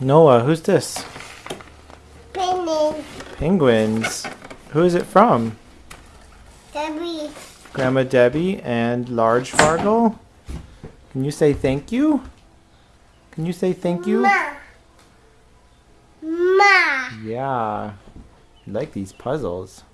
Noah, who's this? Penguins. Penguins. Who is it from? Debbie. Grandma Debbie and Large Fargo. Can you say thank you? Can you say thank you? Ma. Ma. Yeah. I like these puzzles.